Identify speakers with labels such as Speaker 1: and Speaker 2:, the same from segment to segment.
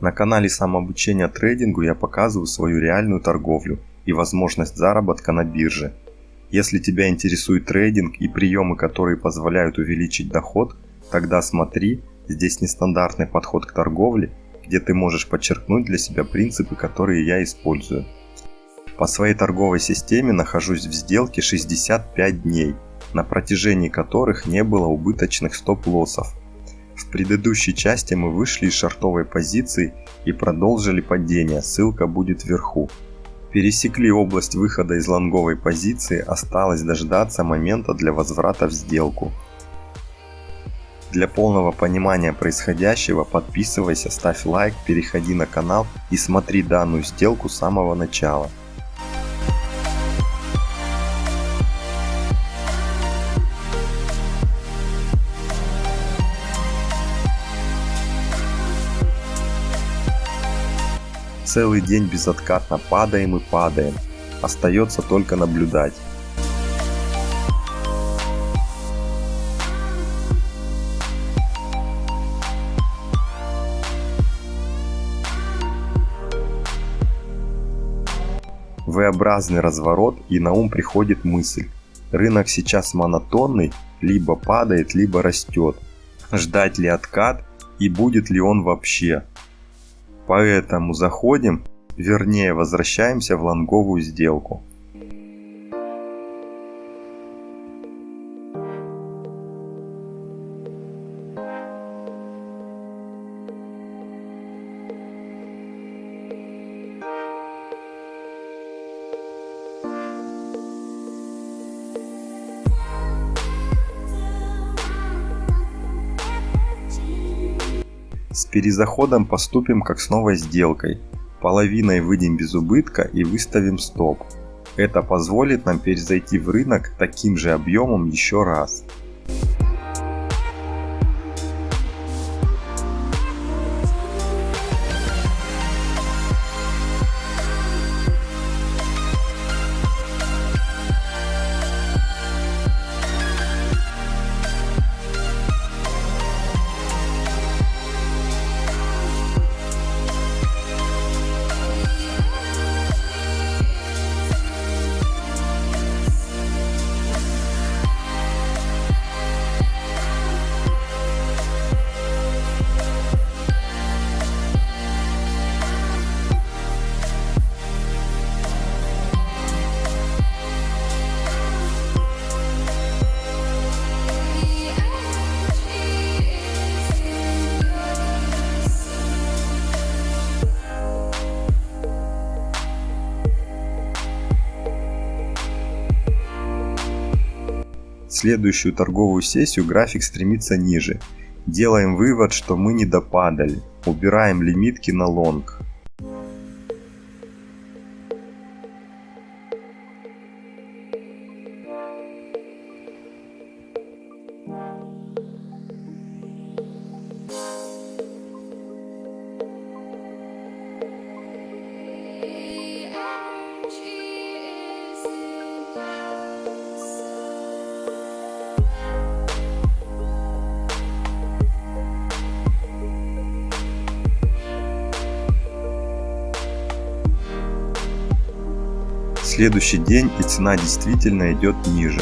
Speaker 1: На канале самообучения трейдингу я показываю свою реальную торговлю и возможность заработка на бирже. Если тебя интересует трейдинг и приемы, которые позволяют увеличить доход, тогда смотри, здесь нестандартный подход к торговле, где ты можешь подчеркнуть для себя принципы, которые я использую. По своей торговой системе нахожусь в сделке 65 дней, на протяжении которых не было убыточных стоп-лоссов. В предыдущей части мы вышли из шартовой позиции и продолжили падение, ссылка будет вверху. Пересекли область выхода из лонговой позиции, осталось дождаться момента для возврата в сделку. Для полного понимания происходящего подписывайся, ставь лайк, переходи на канал и смотри данную сделку с самого начала. Целый день безоткатно падаем и падаем. Остается только наблюдать. V-образный разворот и на ум приходит мысль. Рынок сейчас монотонный, либо падает, либо растет. Ждать ли откат и будет ли он вообще? Поэтому заходим, вернее возвращаемся в лонговую сделку. С перезаходом поступим как с новой сделкой. Половиной выйдем без убытка и выставим стоп. Это позволит нам перезайти в рынок таким же объемом еще раз. Следующую торговую сессию график стремится ниже. Делаем вывод, что мы не допадали. Убираем лимитки на лонг. Следующий день и цена действительно идет ниже.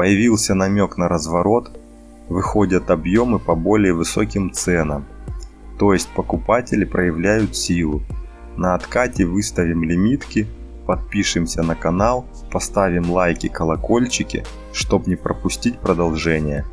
Speaker 1: Появился намек на разворот, выходят объемы по более высоким ценам. То есть покупатели проявляют силу. На откате выставим лимитки, подпишемся на канал, поставим лайки, колокольчики, чтобы не пропустить продолжение.